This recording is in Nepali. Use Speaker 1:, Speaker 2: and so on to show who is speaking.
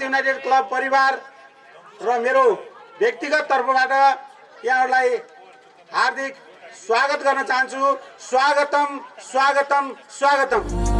Speaker 1: युनाइटेड क्लब परिवार र मेरो व्यक्तिगत तर्फबाट यहाँहरूलाई हार्दिक स्वागत गर्न चाहन्छु। स्वागतम स्वागतम स्वागतम।